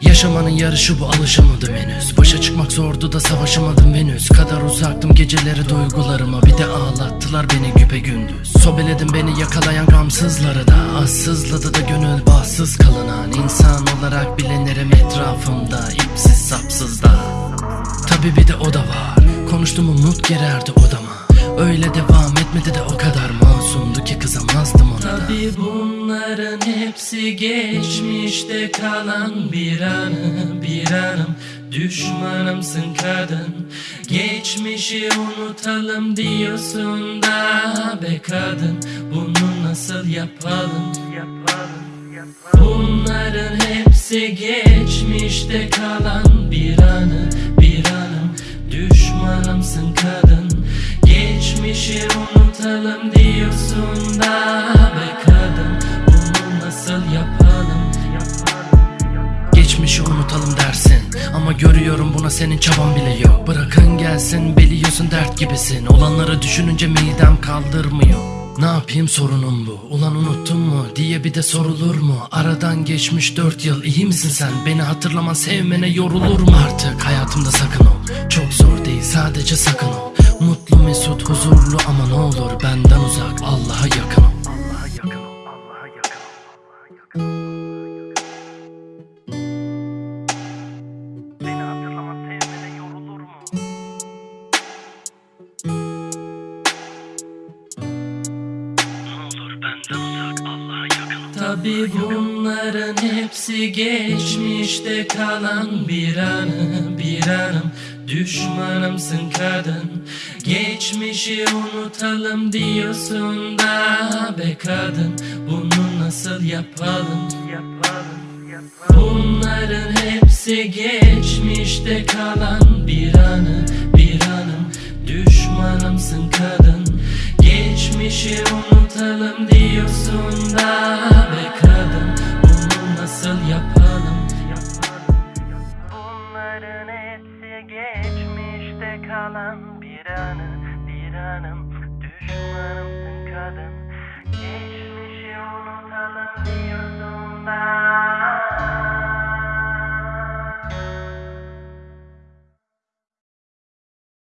Yaşamanın yarışı bu alışamadım henüz. Başa çıkmak zordu da savaşamadım Venüs Kadar uzaktım geceleri duygularıma. Bir de ağlattılar beni güpe gündüz. Sobeledim beni yakalayan gamsızları da. Az sızladı da gönül bahtsız kalınan insan olarak bilinirim etrafımda. İpsiz sapsız da. Tabi bir de o da var. Konuştum umut girerdi odama Öyle devam etmedi de o kadar masumdu ki kızamazdım ona da. Tabi bunların hepsi geçmişte kalan bir anı bir anım Düşmanımsın kadın Geçmişi unutalım diyorsun da be kadın. Bunu nasıl yapalım? Bunların hepsi geçmişte kalan Geçmişi unutalım dersin. Ama görüyorum buna senin çaban bile yok. Bırakın gelsin biliyorsun dert gibisin. Olanları düşününce midem kaldırmıyor. Ne yapayım sorunum bu. Ulan unuttun mu? Diye bir de sorulur mu? Aradan geçmiş dört yıl iyi misin sen? Beni hatırlaman sevmene yorulur mu Artık? Hayatımda sakın ol. Çok zor değil sadece sakın ol. Mutlu mesut huzurlu ama ne olur Benden Tabi bunların hepsi geçmişte kalan bir anı bir anım Düşmanımsın kadın Geçmişi unutalım diyorsun da be kadın. Bunu nasıl yapalım? Bunların hepsi geçmişte kalan bir anı bir anım Düşmanımsın kadın Geçmişi unutalım diyorsun kalan bir anı, bir anım.